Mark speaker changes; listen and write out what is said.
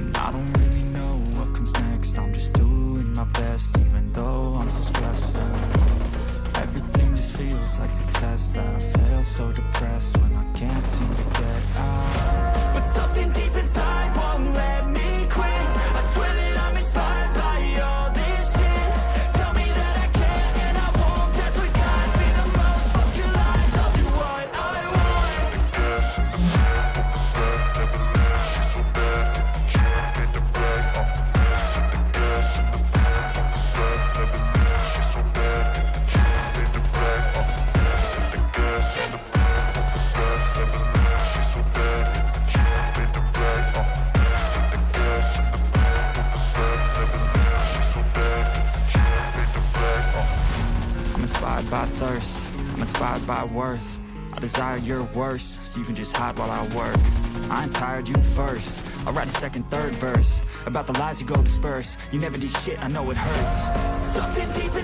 Speaker 1: And I don't really know what comes next. I'm just doing my best even though I'm so stressed. Out Everything just feels like a test that I fail so depressed. By thirst, I'm inspired by worth. I desire your worst, so you can just hide while I work. I ain't tired, you first. I'll write a second, third verse About the lies you go disperse. You never did shit, I know it hurts. Something deep